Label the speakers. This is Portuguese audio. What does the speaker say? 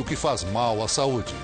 Speaker 1: o que faz mal à saúde.